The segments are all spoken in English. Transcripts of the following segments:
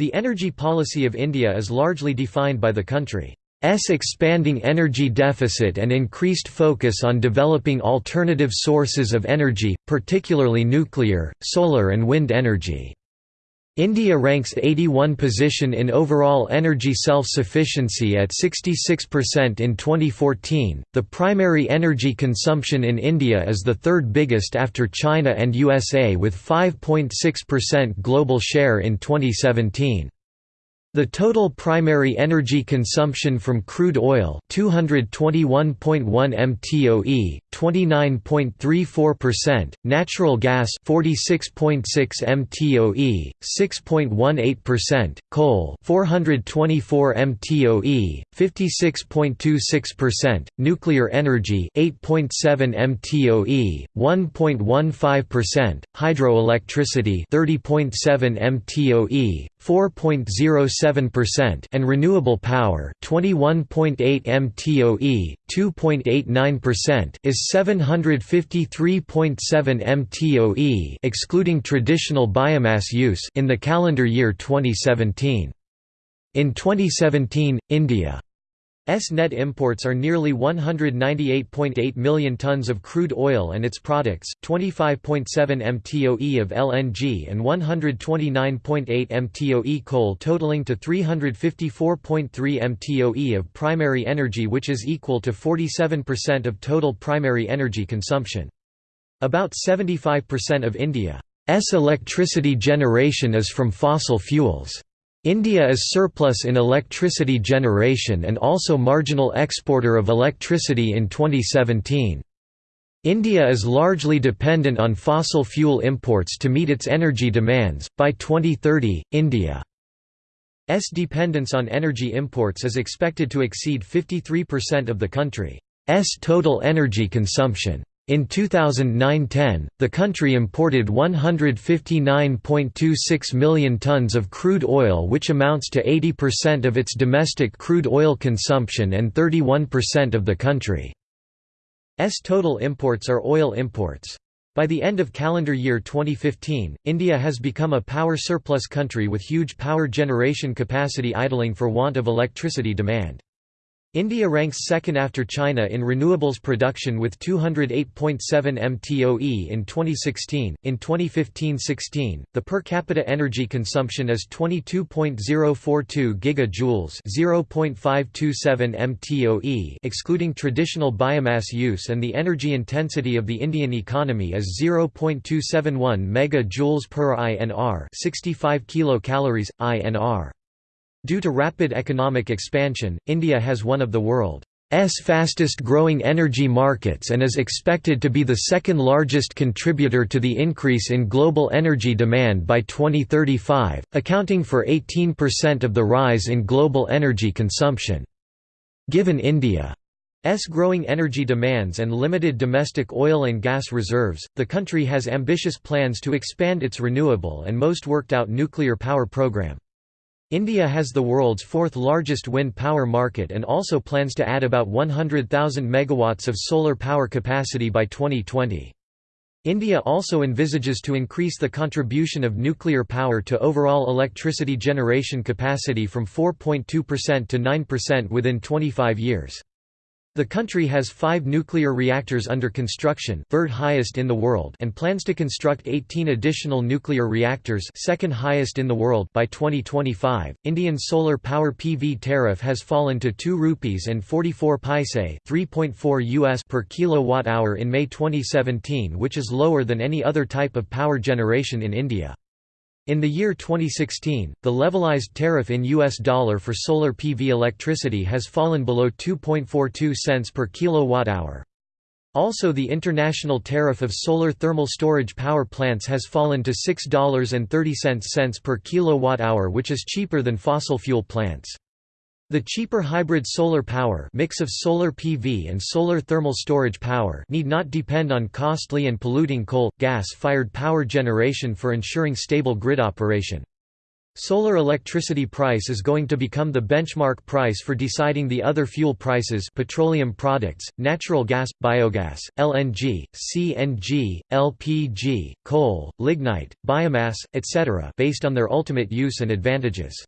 The energy policy of India is largely defined by the country's expanding energy deficit and increased focus on developing alternative sources of energy, particularly nuclear, solar and wind energy. India ranks 81 position in overall energy self-sufficiency at 66% in 2014. The primary energy consumption in India is the third biggest after China and USA with 5.6% global share in 2017. The total primary energy consumption from crude oil 221.1 mtoe, 29.34%, natural gas 46.6 mtoe, 6.18%, coal 424 mtoe, 56.26%, nuclear energy 8.7 mtoe, 1.15%, hydroelectricity 30.7 mtoe, 4.07% and renewable power 21.8 mtoe 2.89% is 753.7 mtoe excluding traditional biomass use in the calendar year 2017 in 2017 India S net imports are nearly 198.8 million tons of crude oil and its products, 25.7 mtoe of LNG and 129.8 mtoe coal totaling to 354.3 mtoe of primary energy which is equal to 47% of total primary energy consumption. About 75% of India's electricity generation is from fossil fuels. India is surplus in electricity generation and also marginal exporter of electricity in 2017. India is largely dependent on fossil fuel imports to meet its energy demands. By 2030, India's dependence on energy imports is expected to exceed 53% of the country's total energy consumption. In 2009–10, the country imported 159.26 million tons of crude oil which amounts to 80% of its domestic crude oil consumption and 31% of the country's total imports are oil imports. By the end of calendar year 2015, India has become a power surplus country with huge power generation capacity idling for want of electricity demand. India ranks second after China in renewables production with 208.7 mtoe in 2016. In 2015-16, the per capita energy consumption is 22.042 gigajoules, 0.527 mtoe, excluding traditional biomass use, and the energy intensity of the Indian economy is 0.271 megajoules per INR, 65 kilocalories INR. Due to rapid economic expansion, India has one of the world's fastest growing energy markets and is expected to be the second largest contributor to the increase in global energy demand by 2035, accounting for 18% of the rise in global energy consumption. Given India's growing energy demands and limited domestic oil and gas reserves, the country has ambitious plans to expand its renewable and most worked out nuclear power program. India has the world's fourth largest wind power market and also plans to add about 100,000 megawatts of solar power capacity by 2020. India also envisages to increase the contribution of nuclear power to overall electricity generation capacity from 4.2% to 9% within 25 years. The country has five nuclear reactors under construction third highest in the world and plans to construct 18 additional nuclear reactors second highest in the world by 2025. Indian solar power PV tariff has fallen to 2 rupees and 44 paise 3.4 US per kilowatt hour in May 2017 which is lower than any other type of power generation in India. In the year 2016, the levelized tariff in US dollar for solar PV electricity has fallen below 2.42 cents per kilowatt-hour. Also the international tariff of solar thermal storage power plants has fallen to $6.30 per kilowatt-hour which is cheaper than fossil fuel plants. The cheaper hybrid solar power mix of solar PV and solar thermal storage power need not depend on costly and polluting coal, gas-fired power generation for ensuring stable grid operation. Solar electricity price is going to become the benchmark price for deciding the other fuel prices petroleum products, natural gas, biogas, LNG, CNG, LPG, coal, lignite, biomass, etc. based on their ultimate use and advantages.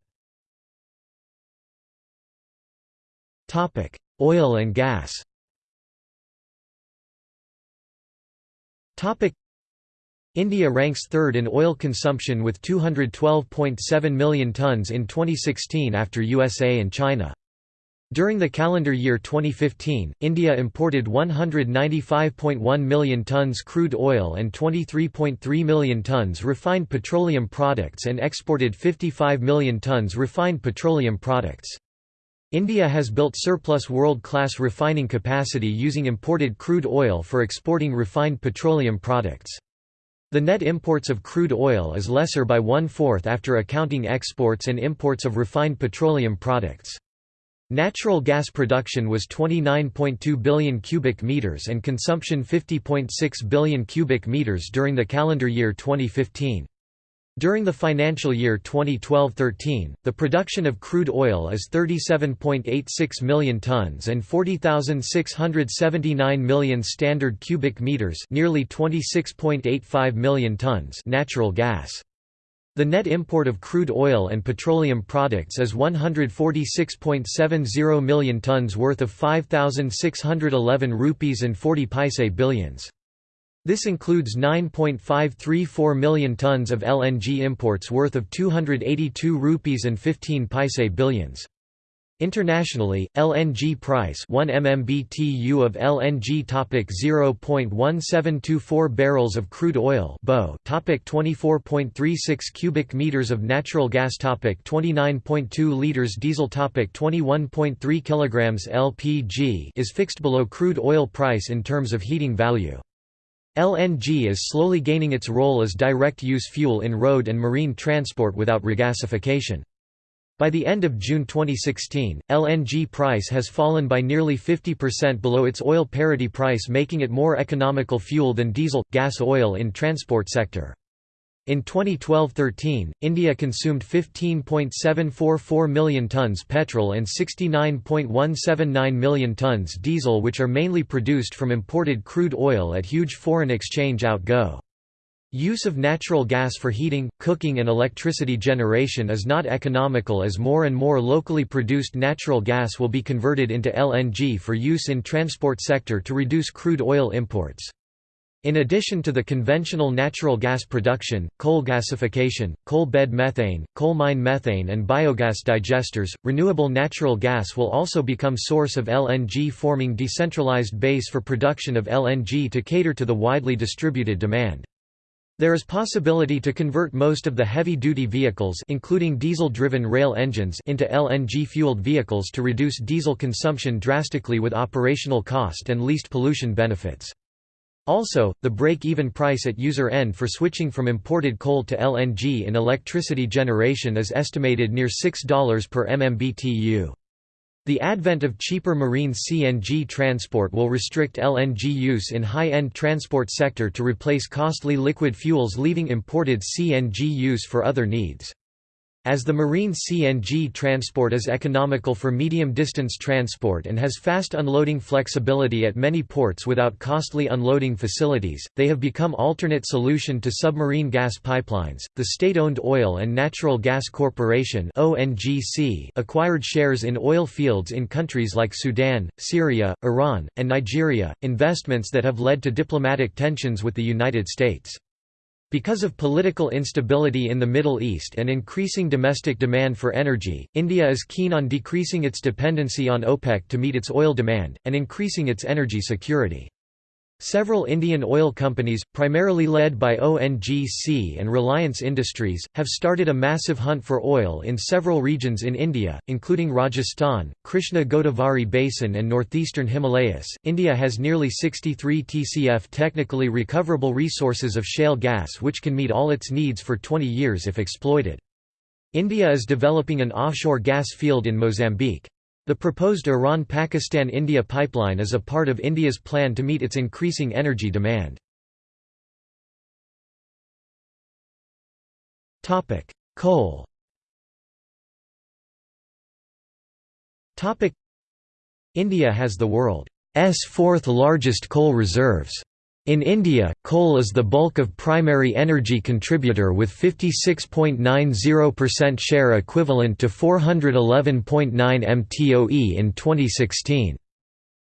Oil and gas India ranks third in oil consumption with 212.7 million tonnes in 2016 after USA and China. During the calendar year 2015, India imported 195.1 million tonnes crude oil and 23.3 million tonnes refined petroleum products and exported 55 million tonnes refined petroleum products. India has built surplus world-class refining capacity using imported crude oil for exporting refined petroleum products. The net imports of crude oil is lesser by one-fourth after accounting exports and imports of refined petroleum products. Natural gas production was 29.2 billion cubic meters and consumption 50.6 billion cubic meters during the calendar year 2015. During the financial year 2012–13, the production of crude oil is 37.86 million tons and 40,679 million standard cubic meters, nearly 26.85 million tons natural gas. The net import of crude oil and petroleum products is 146.70 million tons worth of 5611 rupees and 40 paise billions. This includes 9.534 million tons of LNG imports worth of 282 rupees and 15 paise billions. Internationally, LNG price 1 MMBTU of LNG topic 0.1724 barrels of crude oil BO topic 24.36 cubic meters of natural gas topic 29.2 liters diesel topic 21.3 kilograms LPG is fixed below crude oil price in terms of heating value. LNG is slowly gaining its role as direct-use fuel in road and marine transport without regasification. By the end of June 2016, LNG price has fallen by nearly 50% below its oil parity price making it more economical fuel than diesel, gas oil in transport sector. In 2012–13, India consumed 15.744 million tonnes petrol and 69.179 million tonnes diesel which are mainly produced from imported crude oil at huge foreign exchange outgo. Use of natural gas for heating, cooking and electricity generation is not economical as more and more locally produced natural gas will be converted into LNG for use in transport sector to reduce crude oil imports. In addition to the conventional natural gas production, coal gasification, coal bed methane, coal mine methane and biogas digesters, renewable natural gas will also become source of LNG forming decentralized base for production of LNG to cater to the widely distributed demand. There is possibility to convert most of the heavy-duty vehicles including diesel-driven rail engines into LNG-fueled vehicles to reduce diesel consumption drastically with operational cost and least pollution benefits. Also, the break-even price at user end for switching from imported coal to LNG in electricity generation is estimated near $6 per MMBTU. The advent of cheaper marine CNG transport will restrict LNG use in high-end transport sector to replace costly liquid fuels leaving imported CNG use for other needs. As the marine CNG transport is economical for medium-distance transport and has fast unloading flexibility at many ports without costly unloading facilities, they have become alternate solution to submarine gas pipelines. The state-owned Oil and Natural Gas Corporation (ONGC) acquired shares in oil fields in countries like Sudan, Syria, Iran, and Nigeria, investments that have led to diplomatic tensions with the United States. Because of political instability in the Middle East and increasing domestic demand for energy, India is keen on decreasing its dependency on OPEC to meet its oil demand, and increasing its energy security. Several Indian oil companies, primarily led by ONGC and Reliance Industries, have started a massive hunt for oil in several regions in India, including Rajasthan, Krishna Godavari Basin, and northeastern Himalayas. India has nearly 63 TCF technically recoverable resources of shale gas which can meet all its needs for 20 years if exploited. India is developing an offshore gas field in Mozambique. The proposed Iran-Pakistan-India pipeline is a part of India's plan to meet its increasing energy demand. Coal India has the world's fourth largest coal reserves. In India, coal is the bulk of primary energy contributor with 56.90% share equivalent to 411.9 mtoe in 2016.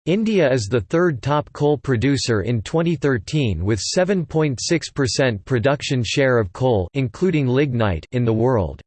India is the third top coal producer in 2013 with 7.6% production share of coal including lignite in the world.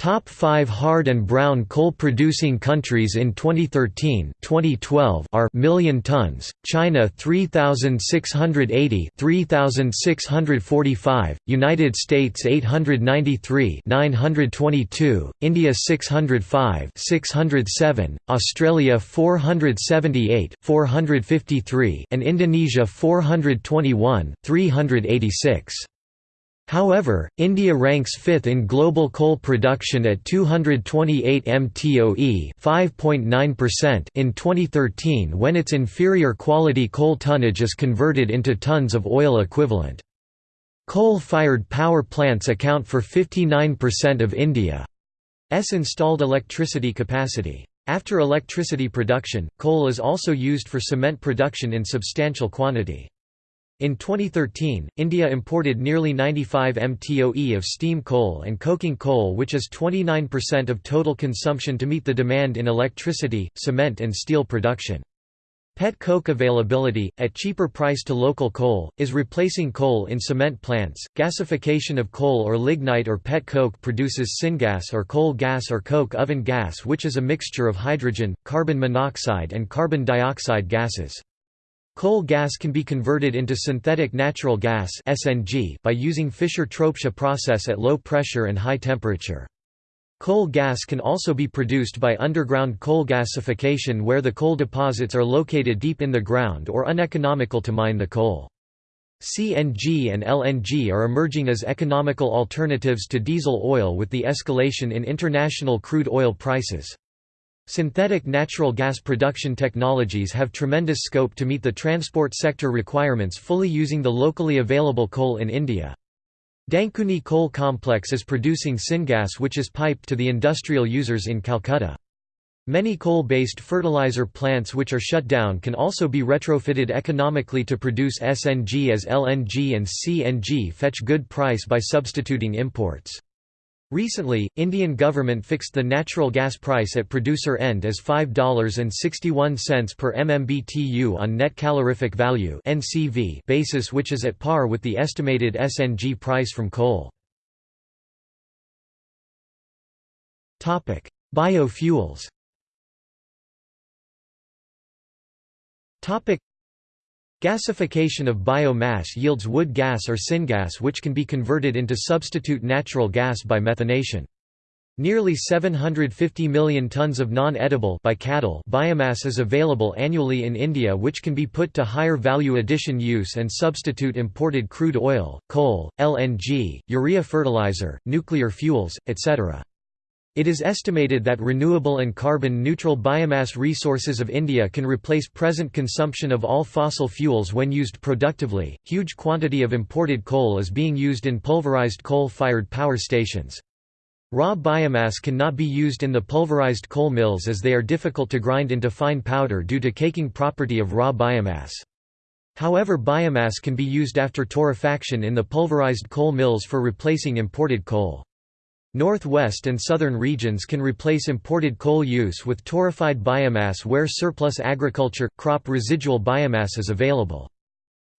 Top 5 hard and brown coal producing countries in 2013 2012 are million tons, China 3680 3645, United States 893 922, India 605 607, Australia 478 453 and Indonesia 421 386. However, India ranks fifth in global coal production at 228 mtoe 5.9% in 2013 when its inferior quality coal tonnage is converted into tons of oil equivalent. Coal-fired power plants account for 59% of India's installed electricity capacity. After electricity production, coal is also used for cement production in substantial quantity. In 2013, India imported nearly 95 mtoe of steam coal and coking coal which is 29% of total consumption to meet the demand in electricity, cement and steel production. Pet coke availability, at cheaper price to local coal, is replacing coal in cement plants. Gasification of coal or lignite or pet coke produces syngas or coal gas or coke oven gas, which is a mixture of hydrogen, carbon monoxide, and carbon dioxide gases. Coal gas can be converted into synthetic natural gas (SNG) by using Fischer-Tropsch process at low pressure and high temperature. Coal gas can also be produced by underground coal gasification where the coal deposits are located deep in the ground or uneconomical to mine the coal. CNG and LNG are emerging as economical alternatives to diesel oil with the escalation in international crude oil prices. Synthetic natural gas production technologies have tremendous scope to meet the transport sector requirements fully using the locally available coal in India. Dankuni Coal Complex is producing syngas which is piped to the industrial users in Calcutta. Many coal-based fertilizer plants which are shut down can also be retrofitted economically to produce SNG as LNG and CNG fetch good price by substituting imports. Recently, Indian government fixed the natural gas price at producer end as $5.61 per MMBTU on net calorific value (NCV) basis which is at par with the estimated SNG price from coal. Topic: Biofuels. Topic: Gasification of biomass yields wood gas or syngas which can be converted into substitute natural gas by methanation. Nearly 750 million tons of non-edible by cattle biomass is available annually in India which can be put to higher value addition use and substitute imported crude oil, coal, LNG, urea fertilizer, nuclear fuels, etc. It is estimated that renewable and carbon-neutral biomass resources of India can replace present consumption of all fossil fuels when used productively. Huge quantity of imported coal is being used in pulverized coal-fired power stations. Raw biomass cannot be used in the pulverized coal mills as they are difficult to grind into fine powder due to caking property of raw biomass. However biomass can be used after torrefaction in the pulverized coal mills for replacing imported coal. Northwest and southern regions can replace imported coal use with torrefied biomass where surplus agriculture, crop residual biomass is available.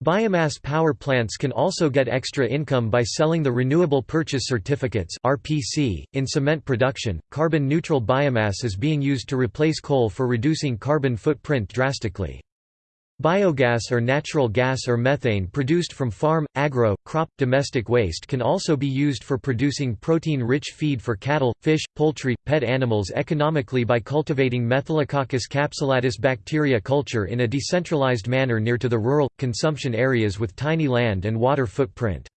Biomass power plants can also get extra income by selling the Renewable Purchase Certificates (RPC). In cement production, carbon neutral biomass is being used to replace coal for reducing carbon footprint drastically. Biogas or natural gas or methane produced from farm, agro, crop, domestic waste can also be used for producing protein-rich feed for cattle, fish, poultry, pet animals economically by cultivating Methylococcus capsulatus bacteria culture in a decentralized manner near to the rural, consumption areas with tiny land and water footprint.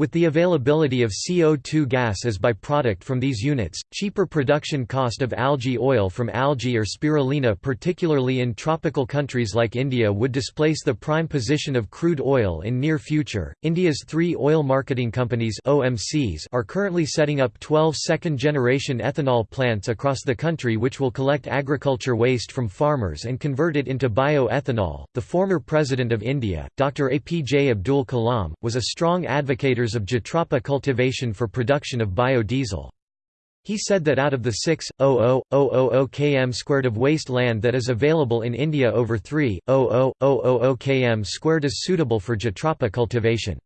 With the availability of CO2 gas as byproduct from these units, cheaper production cost of algae oil from algae or spirulina particularly in tropical countries like India would displace the prime position of crude oil in near future. India's three oil marketing companies OMCs are currently setting up 12 second-generation ethanol plants across the country which will collect agriculture waste from farmers and convert it into bioethanol. The former president of India, Dr. APJ Abdul Kalam, was a strong advocate of Jatropha cultivation for production of biodiesel. He said that out of the 6,000,000 km squared of waste land that is available in India over 3,000,000 km squared is suitable for Jatropha cultivation.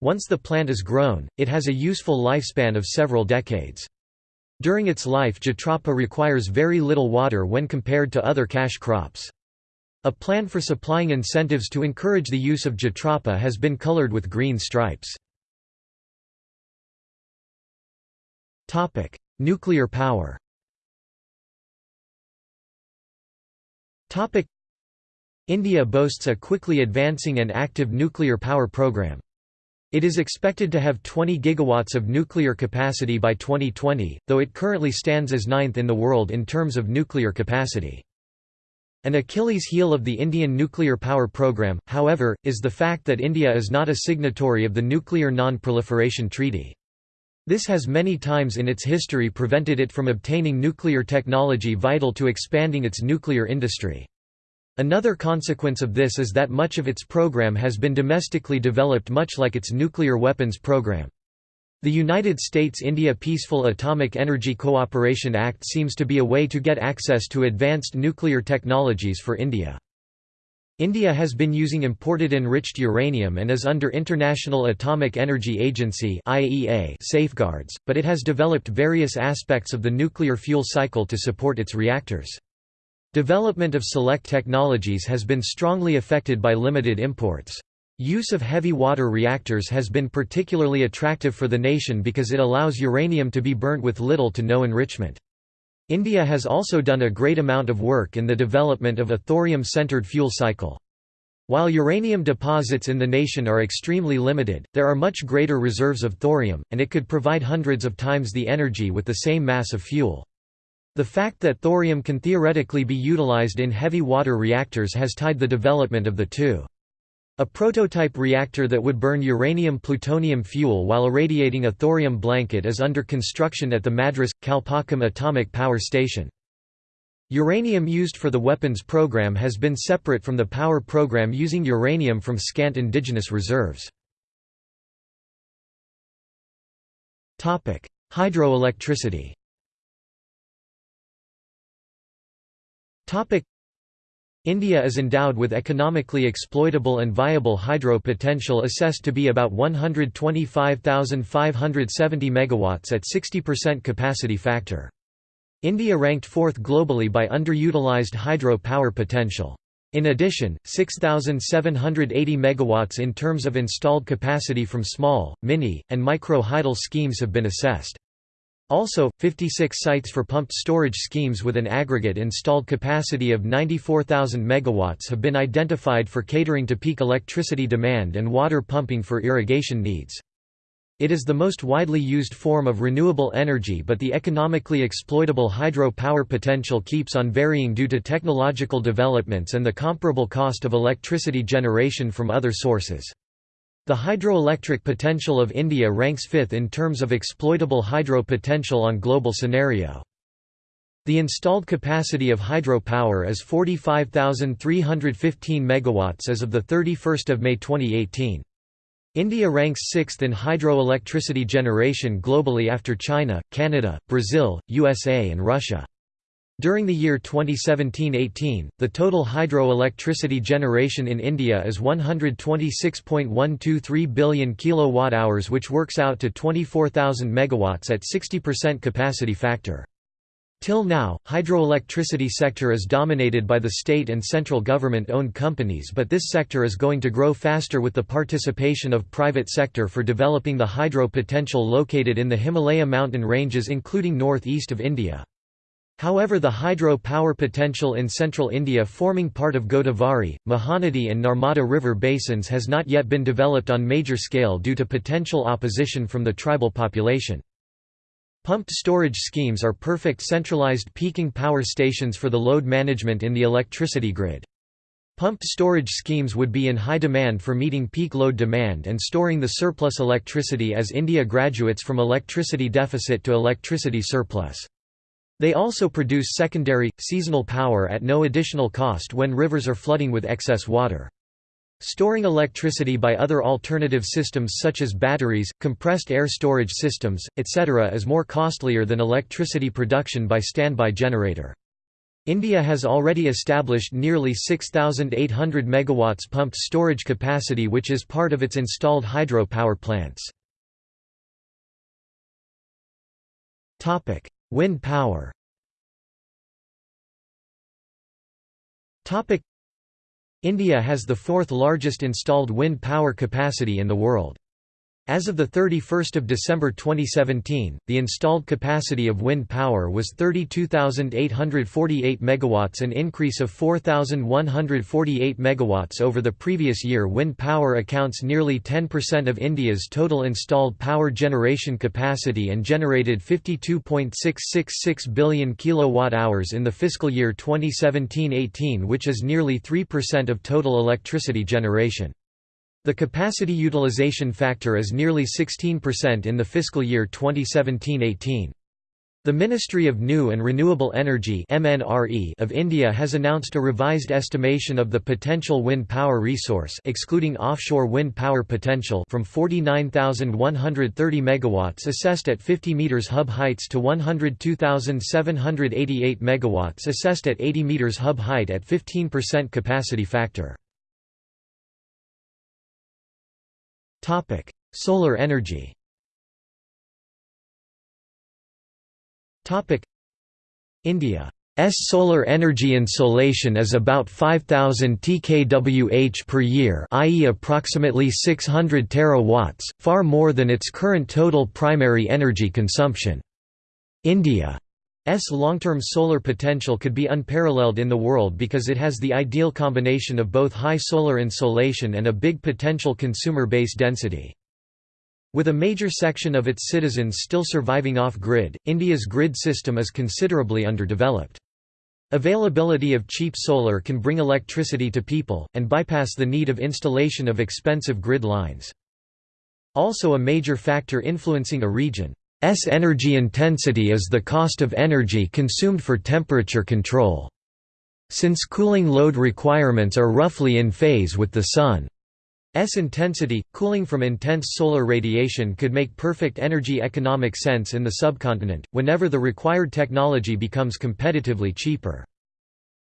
Once the plant is grown, it has a useful lifespan of several decades. During its life Jatropha requires very little water when compared to other cash crops. A plan for supplying incentives to encourage the use of Jatropha has been colored with green stripes. Topic: Nuclear power. Topic: India boasts a quickly advancing and active nuclear power program. It is expected to have 20 gigawatts of nuclear capacity by 2020, though it currently stands as ninth in the world in terms of nuclear capacity. An Achilles heel of the Indian nuclear power program, however, is the fact that India is not a signatory of the Nuclear Non-Proliferation Treaty. This has many times in its history prevented it from obtaining nuclear technology vital to expanding its nuclear industry. Another consequence of this is that much of its program has been domestically developed much like its nuclear weapons program. The United States-India Peaceful Atomic Energy Cooperation Act seems to be a way to get access to advanced nuclear technologies for India. India has been using imported enriched uranium and is under International Atomic Energy Agency (IAEA) safeguards, but it has developed various aspects of the nuclear fuel cycle to support its reactors. Development of select technologies has been strongly affected by limited imports. Use of heavy water reactors has been particularly attractive for the nation because it allows uranium to be burnt with little to no enrichment. India has also done a great amount of work in the development of a thorium-centered fuel cycle. While uranium deposits in the nation are extremely limited, there are much greater reserves of thorium, and it could provide hundreds of times the energy with the same mass of fuel. The fact that thorium can theoretically be utilized in heavy water reactors has tied the development of the two. A prototype reactor that would burn uranium-plutonium fuel while irradiating a thorium blanket is under construction at the Madras, Kalpakkam Atomic Power Station. Uranium used for the weapons program has been separate from the power program using uranium from scant indigenous reserves. Hydroelectricity India is endowed with economically exploitable and viable hydro potential assessed to be about 125,570 megawatts at 60% capacity factor. India ranked fourth globally by underutilized hydro power potential. In addition, 6,780 megawatts in terms of installed capacity from small, mini, and micro hydel schemes have been assessed. Also, 56 sites for pumped storage schemes with an aggregate installed capacity of 94,000 MW have been identified for catering to peak electricity demand and water pumping for irrigation needs. It is the most widely used form of renewable energy but the economically exploitable hydro power potential keeps on varying due to technological developments and the comparable cost of electricity generation from other sources. The hydroelectric potential of India ranks fifth in terms of exploitable hydro potential on global scenario. The installed capacity of hydropower is 45,315 megawatts as of the 31st of May 2018. India ranks sixth in hydroelectricity generation globally after China, Canada, Brazil, USA and Russia. During the year 2017–18, the total hydroelectricity generation in India is 126.123 billion kilowatt-hours which works out to 24,000 megawatts at 60% capacity factor. Till now, hydroelectricity sector is dominated by the state and central government-owned companies but this sector is going to grow faster with the participation of private sector for developing the hydro potential located in the Himalaya mountain ranges including north-east of India. However the hydro power potential in central India forming part of Godavari, Mahanadi and Narmada river basins has not yet been developed on major scale due to potential opposition from the tribal population. Pumped storage schemes are perfect centralized peaking power stations for the load management in the electricity grid. Pumped storage schemes would be in high demand for meeting peak load demand and storing the surplus electricity as India graduates from electricity deficit to electricity surplus. They also produce secondary, seasonal power at no additional cost when rivers are flooding with excess water. Storing electricity by other alternative systems such as batteries, compressed air storage systems, etc. is more costlier than electricity production by standby generator. India has already established nearly 6,800 MW pumped storage capacity which is part of its installed hydro power plants. Wind power India has the fourth largest installed wind power capacity in the world. As of 31 December 2017, the installed capacity of wind power was 32,848 MW an increase of 4,148 MW over the previous year Wind power accounts nearly 10% of India's total installed power generation capacity and generated 52.666 billion kWh in the fiscal year 2017–18 which is nearly 3% of total electricity generation. The capacity utilization factor is nearly 16% in the fiscal year 2017–18. The Ministry of New and Renewable Energy of India has announced a revised estimation of the potential wind power resource excluding offshore wind power potential from 49,130 MW assessed at 50 meters hub heights to 102,788 MW assessed at 80 meters hub height at 15% capacity factor. Topic: Solar energy. Topic: India's solar energy insolation is about 5000 tkWh per year, i.e. approximately 600 terawatts, far more than its current total primary energy consumption. India S long-term solar potential could be unparalleled in the world because it has the ideal combination of both high solar insolation and a big potential consumer base density. With a major section of its citizens still surviving off-grid, India's grid system is considerably underdeveloped. Availability of cheap solar can bring electricity to people, and bypass the need of installation of expensive grid lines. Also a major factor influencing a region S energy intensity is the cost of energy consumed for temperature control. Since cooling load requirements are roughly in phase with the Sun's intensity, cooling from intense solar radiation could make perfect energy economic sense in the subcontinent, whenever the required technology becomes competitively cheaper.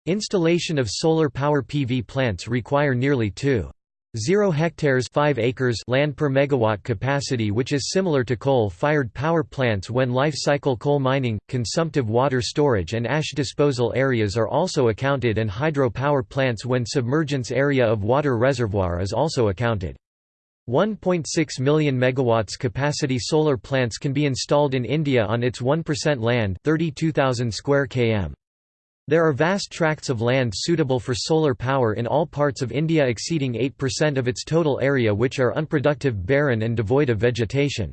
Installation of solar power PV plants require nearly 2 0 hectares 5 acres land per megawatt capacity which is similar to coal-fired power plants when life cycle coal mining, consumptive water storage and ash disposal areas are also accounted and hydro power plants when submergence area of water reservoir is also accounted. 1.6 million megawatts capacity solar plants can be installed in India on its 1% land 32,000 square km. There are vast tracts of land suitable for solar power in all parts of India exceeding 8% of its total area which are unproductive barren and devoid of vegetation.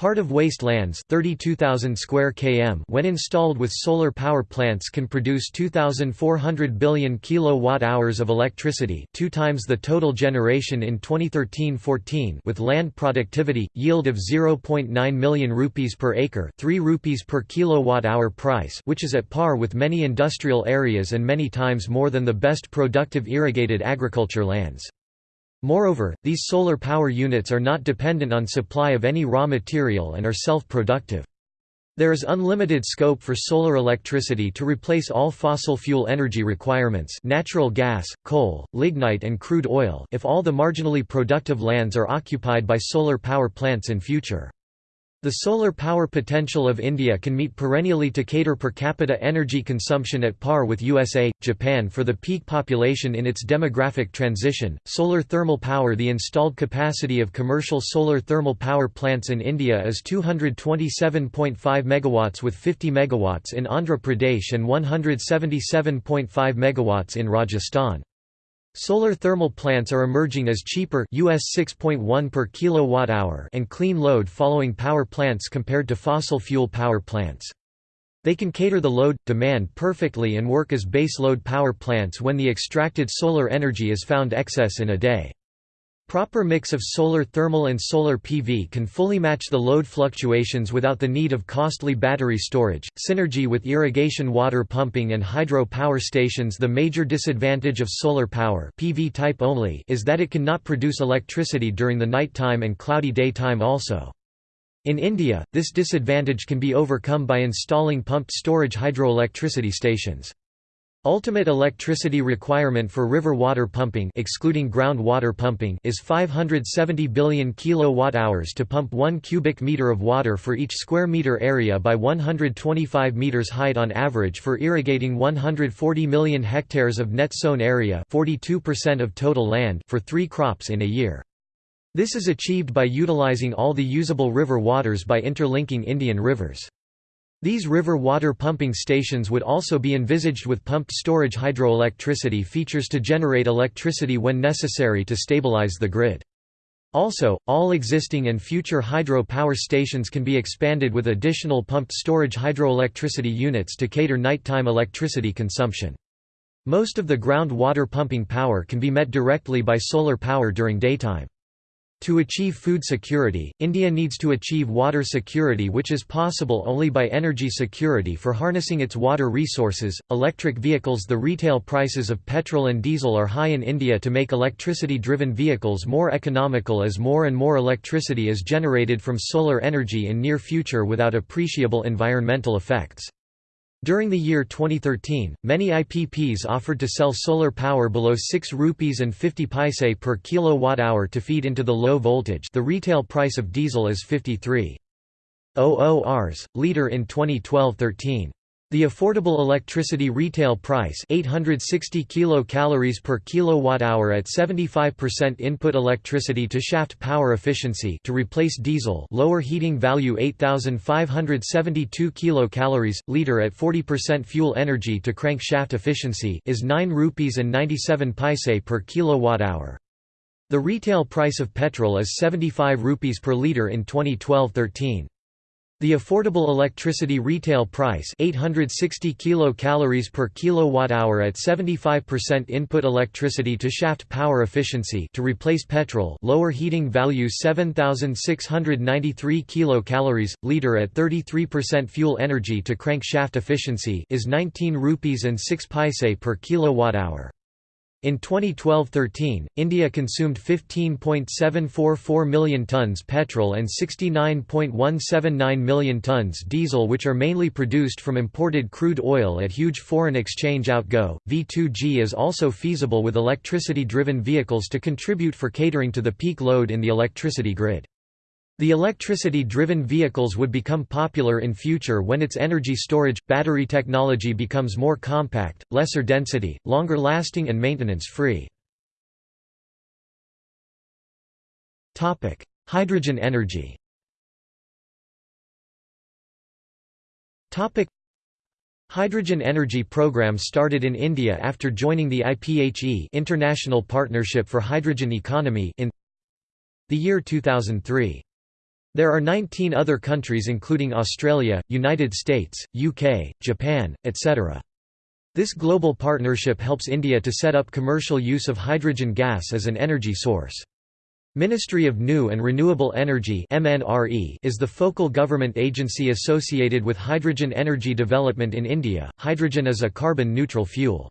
Part of wastelands 32,000 square km when installed with solar power plants can produce 2,400 billion kilowatt-hours of electricity two times the total generation in 2013-14 with land productivity, yield of 0.9 million rupees per acre 3 rupees per kilowatt-hour price which is at par with many industrial areas and many times more than the best productive irrigated agriculture lands. Moreover, these solar power units are not dependent on supply of any raw material and are self-productive. There is unlimited scope for solar electricity to replace all fossil fuel energy requirements natural gas, coal, lignite and crude oil if all the marginally productive lands are occupied by solar power plants in future. The solar power potential of India can meet perennially to cater per capita energy consumption at par with USA, Japan for the peak population in its demographic transition. Solar thermal power The installed capacity of commercial solar thermal power plants in India is 227.5 megawatts with 50 megawatts in Andhra Pradesh and 177.5 megawatts in Rajasthan. Solar thermal plants are emerging as cheaper US 6.1 per kilowatt hour and clean load following power plants compared to fossil fuel power plants. They can cater the load demand perfectly and work as base load power plants when the extracted solar energy is found excess in a day. Proper mix of solar thermal and solar PV can fully match the load fluctuations without the need of costly battery storage. Synergy with irrigation water pumping and hydro power stations The major disadvantage of solar power PV type only is that it cannot produce electricity during the nighttime and cloudy daytime also. In India, this disadvantage can be overcome by installing pumped storage hydroelectricity stations. Ultimate electricity requirement for river water pumping excluding groundwater pumping is 570 billion kilowatt-hours to pump 1 cubic meter of water for each square meter area by 125 meters height on average for irrigating 140 million hectares of net sown area 42% of total land for 3 crops in a year. This is achieved by utilizing all the usable river waters by interlinking Indian rivers. These river water pumping stations would also be envisaged with pumped storage hydroelectricity features to generate electricity when necessary to stabilize the grid. Also, all existing and future hydro power stations can be expanded with additional pumped storage hydroelectricity units to cater nighttime electricity consumption. Most of the ground water pumping power can be met directly by solar power during daytime. To achieve food security, India needs to achieve water security, which is possible only by energy security for harnessing its water resources. Electric vehicles The retail prices of petrol and diesel are high in India to make electricity driven vehicles more economical as more and more electricity is generated from solar energy in near future without appreciable environmental effects. During the year 2013, many IPPs offered to sell solar power below 6 rupees and 50 paise per kilowatt-hour to feed into the low voltage the retail price of diesel is 53. Rs. liter in 2012-13. The affordable electricity retail price 860 kilocalories per kilowatt-hour at 75% input electricity to shaft power efficiency to replace diesel lower heating value 8572 kilocalories liter at 40% fuel energy to crank shaft efficiency is 9 rupees and 97 paise per kilowatt-hour. The retail price of petrol is 75 rupees per liter in 2012-13. The affordable electricity retail price 860 kilocalories per kilowatt-hour at 75% input electricity to shaft power efficiency to replace petrol lower heating value 7693 kilocalories liter at 33% fuel energy to crank shaft efficiency is 19 rupees and 6 paise per kilowatt-hour. In 2012–13, India consumed 15.744 million tonnes petrol and 69.179 million tonnes diesel which are mainly produced from imported crude oil at huge foreign exchange outgo. V2G is also feasible with electricity-driven vehicles to contribute for catering to the peak load in the electricity grid. The electricity-driven vehicles would become popular in future when its energy storage, battery technology becomes more compact, lesser density, longer lasting and maintenance-free. Hydrogen energy Hydrogen energy program started in India after joining the IPHE International Partnership for Hydrogen Economy in the year 2003. There are 19 other countries including Australia, United States, UK, Japan, etc. This global partnership helps India to set up commercial use of hydrogen gas as an energy source. Ministry of New and Renewable Energy is the focal government agency associated with hydrogen energy development in India. Hydrogen is a carbon neutral fuel.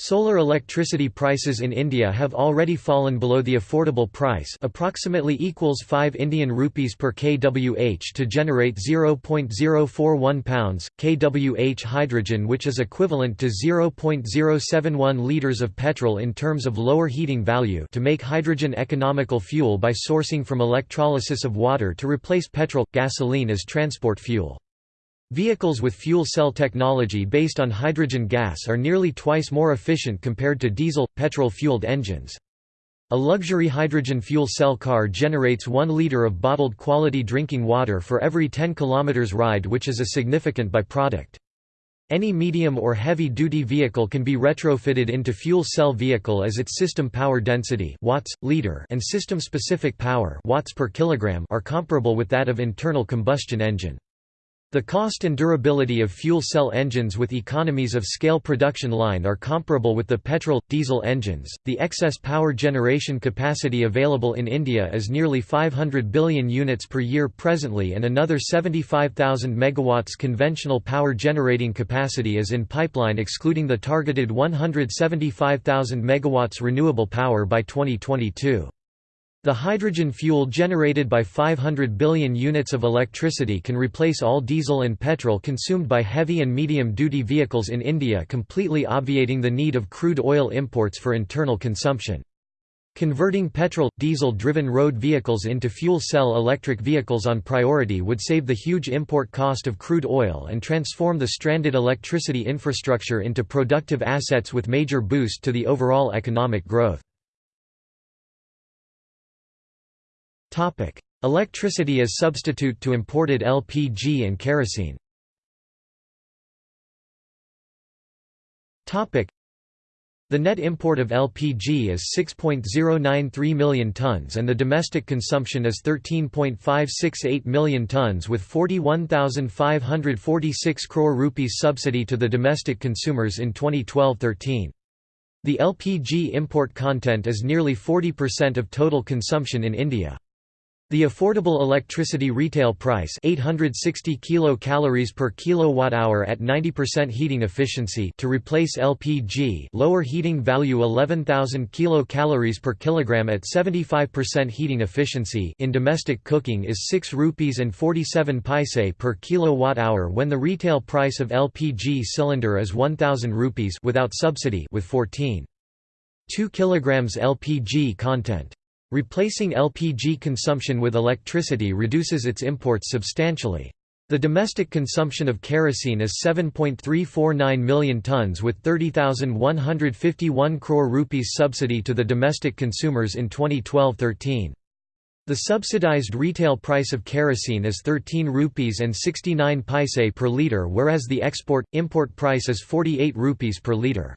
Solar electricity prices in India have already fallen below the affordable price approximately equals 5 Indian rupees per kWh to generate 0.041 pounds, kWh hydrogen which is equivalent to 0.071 litres of petrol in terms of lower heating value to make hydrogen economical fuel by sourcing from electrolysis of water to replace petrol, gasoline as transport fuel. Vehicles with fuel cell technology based on hydrogen gas are nearly twice more efficient compared to diesel, petrol-fueled engines. A luxury hydrogen fuel cell car generates 1 liter of bottled quality drinking water for every 10 km ride which is a significant byproduct. Any medium or heavy-duty vehicle can be retrofitted into fuel cell vehicle as its system power density watts, liter and system-specific power watts per kilogram are comparable with that of internal combustion engine. The cost and durability of fuel cell engines with economies of scale production line are comparable with the petrol diesel engines. The excess power generation capacity available in India is nearly 500 billion units per year presently and another 75,000 megawatts conventional power generating capacity is in pipeline excluding the targeted 175,000 megawatts renewable power by 2022. The hydrogen fuel generated by 500 billion units of electricity can replace all diesel and petrol consumed by heavy and medium-duty vehicles in India completely obviating the need of crude oil imports for internal consumption. Converting petrol, diesel-driven road vehicles into fuel cell electric vehicles on priority would save the huge import cost of crude oil and transform the stranded electricity infrastructure into productive assets with major boost to the overall economic growth. Topic: Electricity as substitute to imported LPG and kerosene. Topic: The net import of LPG is 6.093 million tons and the domestic consumption is 13.568 million tons with 41,546 crore rupees subsidy to the domestic consumers in 2012-13. The LPG import content is nearly 40% of total consumption in India. The affordable electricity retail price 860 kilocalories per kilowatt hour at 90% heating efficiency to replace LPG lower heating value 11000 kilocalories per kilogram at 75% heating efficiency. In domestic cooking is 6 rupees and 47 paise per kilowatt hour when the retail price of LPG cylinder is 1000 rupees without subsidy with 14 2 kilograms LPG content Replacing LPG consumption with electricity reduces its imports substantially. The domestic consumption of kerosene is 7.349 million tons with 30,151 crore rupees subsidy to the domestic consumers in 2012-13. The subsidized retail price of kerosene is 13 rupees and 69 paise per litre whereas the export-import price is 48 rupees per litre.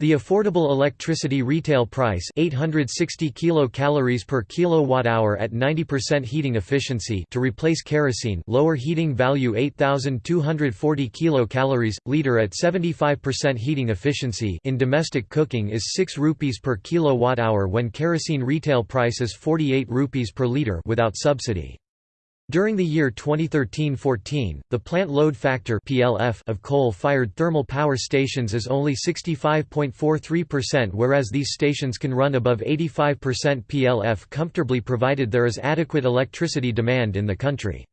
The affordable electricity retail price 860 kilocalories per kilowatt hour at 90% heating efficiency to replace kerosene lower heating value 8240 kilocalories liter at 75% heating efficiency in domestic cooking is 6 rupees per kilowatt hour when kerosene retail price is 48 rupees per liter without subsidy. During the year 2013–14, the plant load factor (PLF) of coal-fired thermal power stations is only 65.43% whereas these stations can run above 85% PLF comfortably provided there is adequate electricity demand in the country.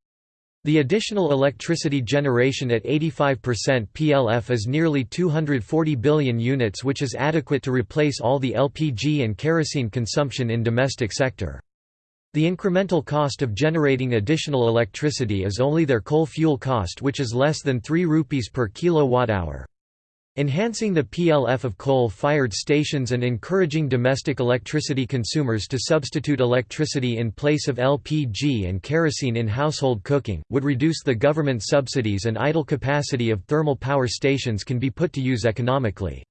The additional electricity generation at 85% PLF is nearly 240 billion units which is adequate to replace all the LPG and kerosene consumption in domestic sector. The incremental cost of generating additional electricity is only their coal fuel cost which is less than 3 rupees per kilowatt-hour. Enhancing the PLF of coal-fired stations and encouraging domestic electricity consumers to substitute electricity in place of LPG and kerosene in household cooking, would reduce the government subsidies and idle capacity of thermal power stations can be put to use economically.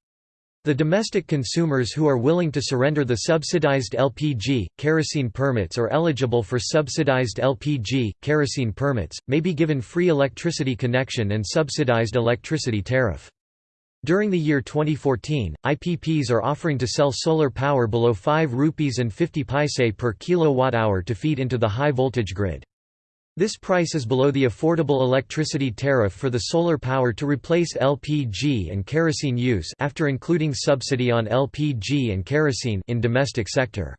The domestic consumers who are willing to surrender the subsidized LPG, kerosene permits or eligible for subsidized LPG, kerosene permits, may be given free electricity connection and subsidized electricity tariff. During the year 2014, IPPs are offering to sell solar power below 5 rupees and 50 paise per kilowatt hour to feed into the high voltage grid. This price is below the affordable electricity tariff for the solar power to replace LPG and kerosene use after including subsidy on LPG and kerosene in domestic sector.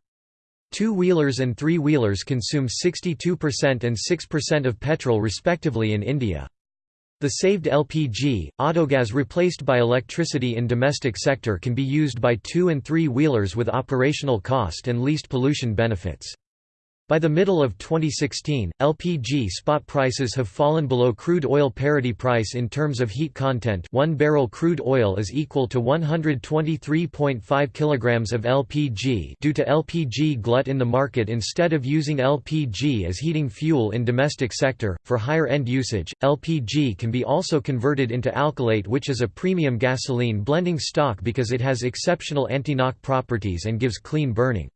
Two-wheelers and three-wheelers consume 62% and 6% of petrol respectively in India. The saved LPG, autogas replaced by electricity in domestic sector can be used by two- and three-wheelers with operational cost and least pollution benefits. By the middle of 2016, LPG spot prices have fallen below crude oil parity price in terms of heat content 1 barrel crude oil is equal to 123.5 kilograms of LPG due to LPG glut in the market instead of using LPG as heating fuel in domestic sector. For higher end usage, LPG can be also converted into alkylate which is a premium gasoline blending stock because it has exceptional anti-knock properties and gives clean burning.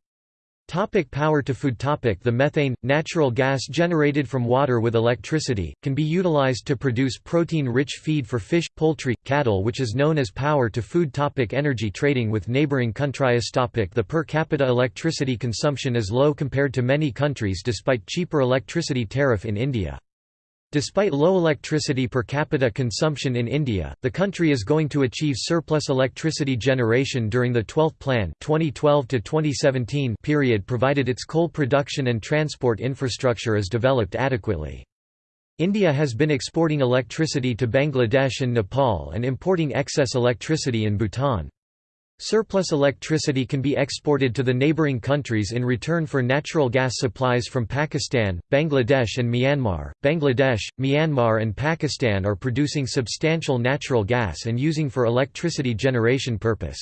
Topic power to food topic. The methane, natural gas generated from water with electricity, can be utilized to produce protein-rich feed for fish, poultry, cattle which is known as power to food topic. Energy trading with neighboring countries topic. The per capita electricity consumption is low compared to many countries despite cheaper electricity tariff in India. Despite low electricity per capita consumption in India, the country is going to achieve surplus electricity generation during the 12th Plan 2012 period provided its coal production and transport infrastructure is developed adequately. India has been exporting electricity to Bangladesh and Nepal and importing excess electricity in Bhutan. Surplus electricity can be exported to the neighboring countries in return for natural gas supplies from Pakistan, Bangladesh and Myanmar. Bangladesh, Myanmar and Pakistan are producing substantial natural gas and using for electricity generation purpose.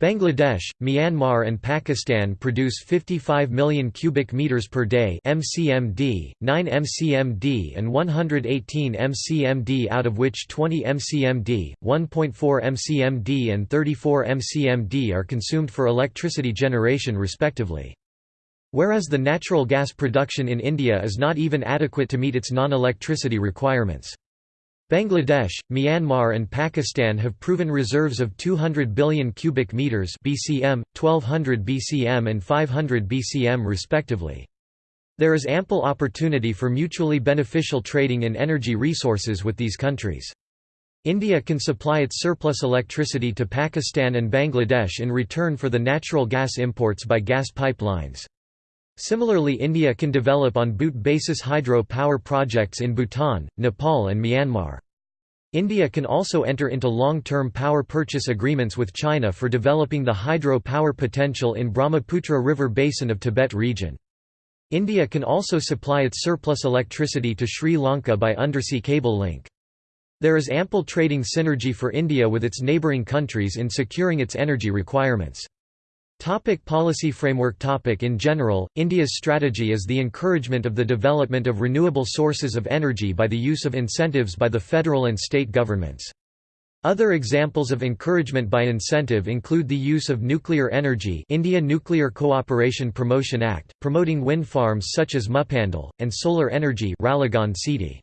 Bangladesh, Myanmar and Pakistan produce 55 million cubic meters per day (mcmd), 9 mcmd and 118 mcmd out of which 20 mcmd, 1.4 mcmd and 34 mcmd are consumed for electricity generation respectively. Whereas the natural gas production in India is not even adequate to meet its non-electricity requirements. Bangladesh, Myanmar and Pakistan have proven reserves of 200 billion cubic meters (BCM, 1200 BCM and 500 BCM respectively. There is ample opportunity for mutually beneficial trading in energy resources with these countries. India can supply its surplus electricity to Pakistan and Bangladesh in return for the natural gas imports by gas pipelines. Similarly India can develop on BOOT basis hydro power projects in Bhutan, Nepal and Myanmar. India can also enter into long-term power purchase agreements with China for developing the hydro power potential in Brahmaputra River basin of Tibet region. India can also supply its surplus electricity to Sri Lanka by undersea cable link. There is ample trading synergy for India with its neighbouring countries in securing its energy requirements. Topic policy framework topic In general, India's strategy is the encouragement of the development of renewable sources of energy by the use of incentives by the federal and state governments. Other examples of encouragement by incentive include the use of nuclear energy India Nuclear Cooperation Promotion Act, promoting wind farms such as Muppandal, and solar energy Ralegaon Siddhi.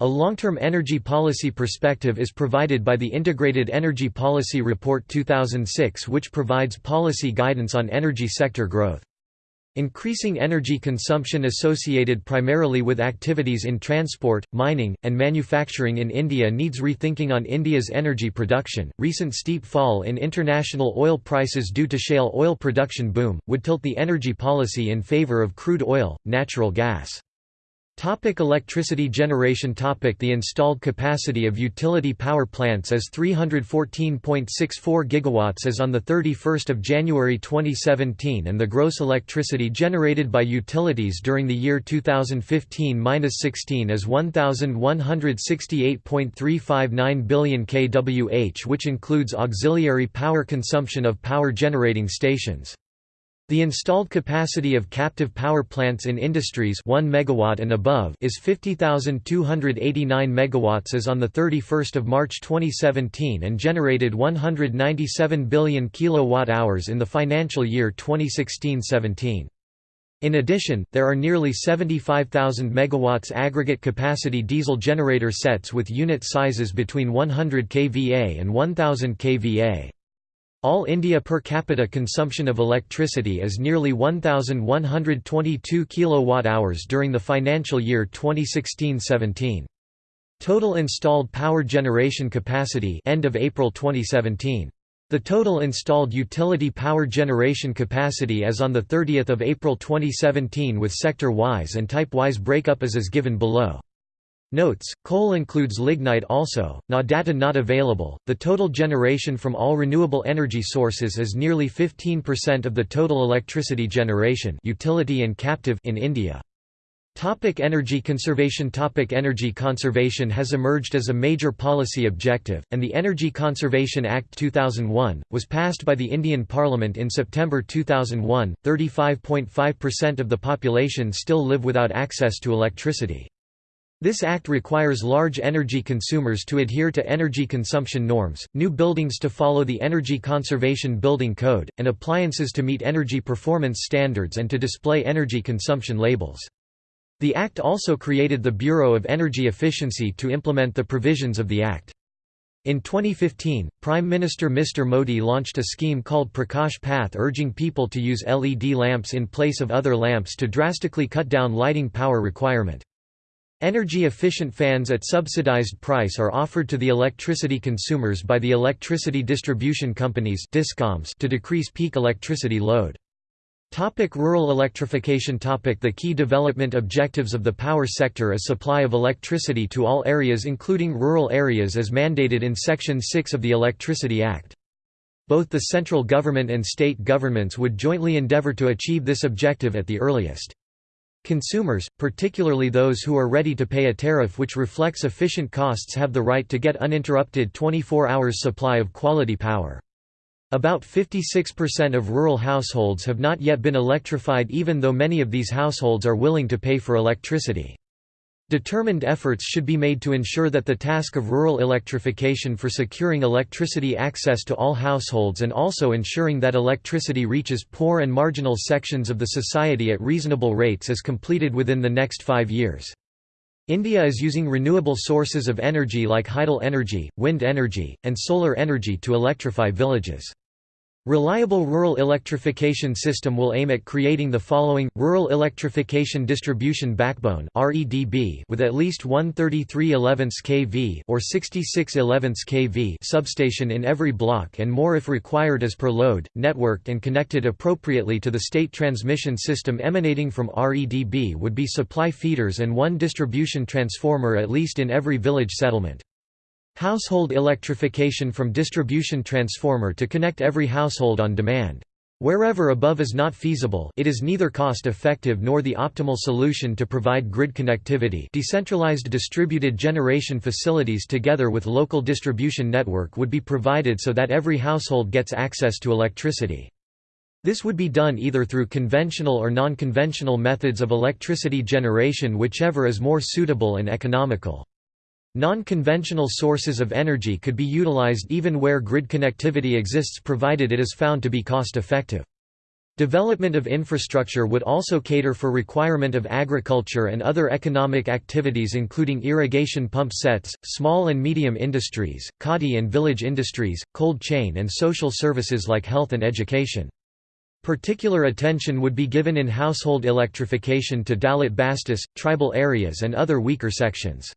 A long-term energy policy perspective is provided by the Integrated Energy Policy Report 2006 which provides policy guidance on energy sector growth. Increasing energy consumption associated primarily with activities in transport, mining, and manufacturing in India needs rethinking on India's energy production. Recent steep fall in international oil prices due to shale oil production boom would tilt the energy policy in favor of crude oil, natural gas. Topic electricity generation topic The installed capacity of utility power plants is 314.64 gigawatts as on 31 January 2017 and the gross electricity generated by utilities during the year 2015–16 is 1168.359 billion kWh which includes auxiliary power consumption of power generating stations. The installed capacity of captive power plants in industries 1 megawatt and above is 50,289 megawatts as on the 31st of March 2017 and generated 197 billion kilowatt-hours in the financial year 2016-17. In addition, there are nearly 75,000 megawatts aggregate capacity diesel generator sets with unit sizes between 100 kVA and 1000 kVA. All India per capita consumption of electricity is nearly 1122 kilowatt-hours during the financial year 2016-17. Total installed power generation capacity end of April 2017. The total installed utility power generation capacity as on 30 April 2017 with sector-wise and type-wise breakup is as is given below. Notes, coal includes lignite also, Na data not available. The total generation from all renewable energy sources is nearly 15% of the total electricity generation utility and captive in India. Topic energy conservation Topic Energy conservation has emerged as a major policy objective, and the Energy Conservation Act 2001, was passed by the Indian Parliament in September 2001. 35.5% of the population still live without access to electricity. This act requires large energy consumers to adhere to energy consumption norms, new buildings to follow the Energy Conservation Building Code, and appliances to meet energy performance standards and to display energy consumption labels. The Act also created the Bureau of Energy Efficiency to implement the provisions of the Act. In 2015, Prime Minister Mr Modi launched a scheme called Prakash Path urging people to use LED lamps in place of other lamps to drastically cut down lighting power requirement. Energy-efficient fans at subsidized price are offered to the electricity consumers by the electricity distribution companies to decrease peak electricity load. Topic rural electrification Topic The key development objectives of the power sector is supply of electricity to all areas including rural areas as mandated in Section 6 of the Electricity Act. Both the central government and state governments would jointly endeavour to achieve this objective at the earliest. Consumers, particularly those who are ready to pay a tariff which reflects efficient costs have the right to get uninterrupted 24 hours supply of quality power. About 56% of rural households have not yet been electrified even though many of these households are willing to pay for electricity. Determined efforts should be made to ensure that the task of rural electrification for securing electricity access to all households and also ensuring that electricity reaches poor and marginal sections of the society at reasonable rates is completed within the next five years. India is using renewable sources of energy like hydel energy, wind energy, and solar energy to electrify villages. Reliable Rural Electrification System will aim at creating the following, Rural Electrification Distribution Backbone with at least 133 11 kV or 66 11 kV substation in every block and more if required as per load, networked and connected appropriately to the state transmission system emanating from REDB would be supply feeders and one distribution transformer at least in every village settlement. Household electrification from distribution transformer to connect every household on demand. Wherever above is not feasible it is neither cost-effective nor the optimal solution to provide grid connectivity decentralized distributed generation facilities together with local distribution network would be provided so that every household gets access to electricity. This would be done either through conventional or non-conventional methods of electricity generation whichever is more suitable and economical. Non-conventional sources of energy could be utilized even where grid connectivity exists provided it is found to be cost-effective. Development of infrastructure would also cater for requirement of agriculture and other economic activities including irrigation pump sets, small and medium industries, khadi and village industries, cold chain and social services like health and education. Particular attention would be given in household electrification to Dalit Bastis, tribal areas and other weaker sections.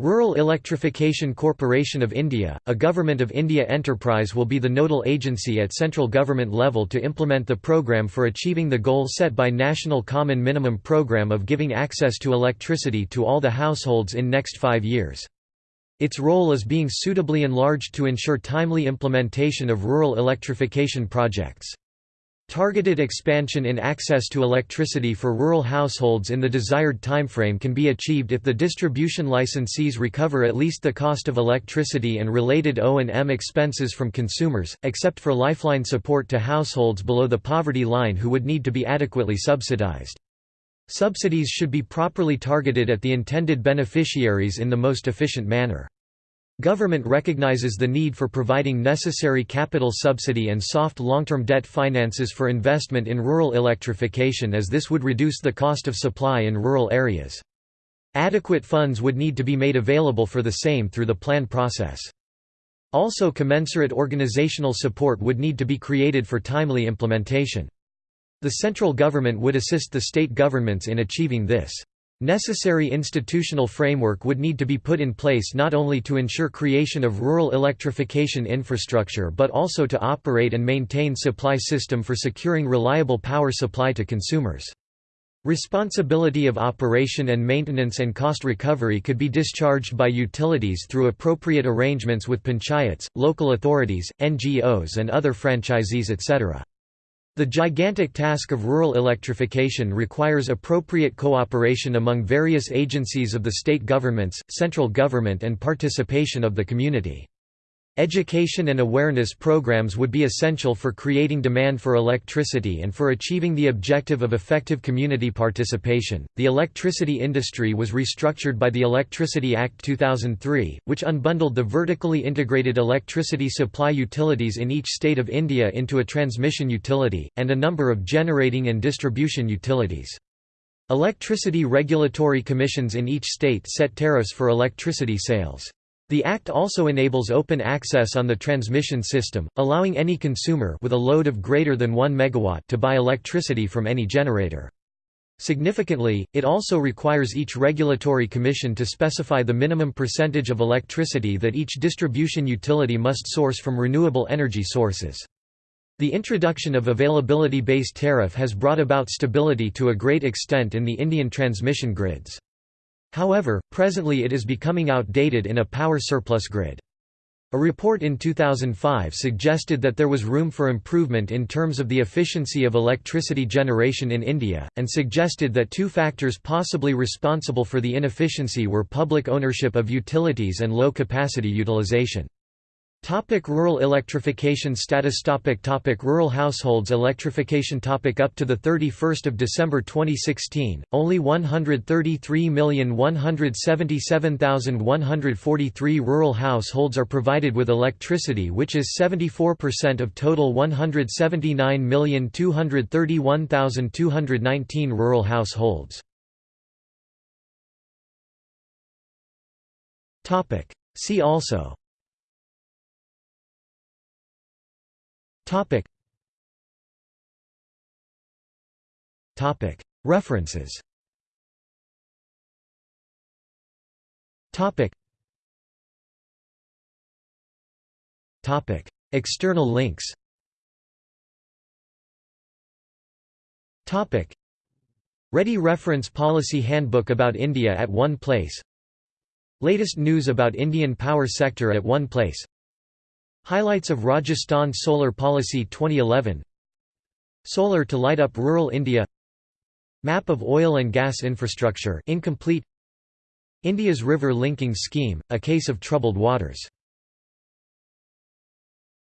Rural Electrification Corporation of India, a Government of India enterprise will be the nodal agency at central government level to implement the program for achieving the goal set by National Common Minimum Program of giving access to electricity to all the households in next five years. Its role is being suitably enlarged to ensure timely implementation of rural electrification projects. Targeted expansion in access to electricity for rural households in the desired timeframe can be achieved if the distribution licensees recover at least the cost of electricity and related O&M expenses from consumers, except for lifeline support to households below the poverty line who would need to be adequately subsidized. Subsidies should be properly targeted at the intended beneficiaries in the most efficient manner. Government recognizes the need for providing necessary capital subsidy and soft long-term debt finances for investment in rural electrification as this would reduce the cost of supply in rural areas. Adequate funds would need to be made available for the same through the plan process. Also commensurate organizational support would need to be created for timely implementation. The central government would assist the state governments in achieving this. Necessary institutional framework would need to be put in place not only to ensure creation of rural electrification infrastructure but also to operate and maintain supply system for securing reliable power supply to consumers. Responsibility of operation and maintenance and cost recovery could be discharged by utilities through appropriate arrangements with panchayats, local authorities, NGOs and other franchisees etc. The gigantic task of rural electrification requires appropriate cooperation among various agencies of the state governments, central government and participation of the community. Education and awareness programs would be essential for creating demand for electricity and for achieving the objective of effective community participation. The electricity industry was restructured by the Electricity Act 2003, which unbundled the vertically integrated electricity supply utilities in each state of India into a transmission utility, and a number of generating and distribution utilities. Electricity regulatory commissions in each state set tariffs for electricity sales. The Act also enables open access on the transmission system, allowing any consumer with a load of greater than 1 MW to buy electricity from any generator. Significantly, it also requires each regulatory commission to specify the minimum percentage of electricity that each distribution utility must source from renewable energy sources. The introduction of availability-based tariff has brought about stability to a great extent in the Indian transmission grids. However, presently it is becoming outdated in a power surplus grid. A report in 2005 suggested that there was room for improvement in terms of the efficiency of electricity generation in India, and suggested that two factors possibly responsible for the inefficiency were public ownership of utilities and low capacity utilization. Topic rural electrification status topic topic Rural households electrification topic Up to 31 December 2016, only 133,177,143 rural households are provided with electricity which is 74% of total 179,231,219 rural households. See also Topic. Topic. References. Topic. Topic. External links. Topic. Ready Reference Policy Handbook about India at one place Latest news about Indian power sector at one place Highlights of Rajasthan Solar Policy 2011 Solar to light up rural India. Map of oil and gas infrastructure incomplete. India's river linking scheme, a case of troubled waters